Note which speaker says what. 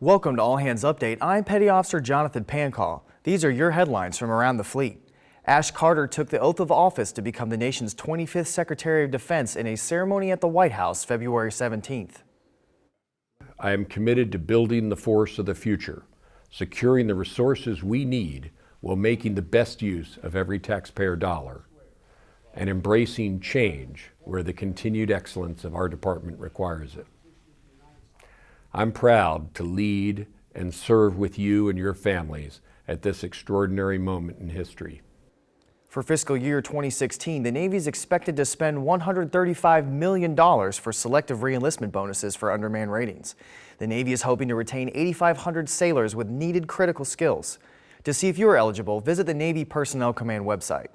Speaker 1: Welcome to All Hands Update. I'm Petty Officer Jonathan Pancall. These are your headlines from around the fleet. Ash Carter took the oath of office to become the nation's 25th Secretary of Defense in a ceremony at the White House February 17th.
Speaker 2: I am committed to building the force of the future, securing the resources we need while making the best use of every taxpayer dollar, and embracing change where the continued excellence of our department requires it. I'm proud to lead and serve with you and your families at this extraordinary moment in history.
Speaker 1: For fiscal year 2016, the Navy is expected to spend $135 million for selective reenlistment bonuses for undermanned ratings. The Navy is hoping to retain 8,500 sailors with needed critical skills. To see if you are eligible, visit the Navy Personnel Command website.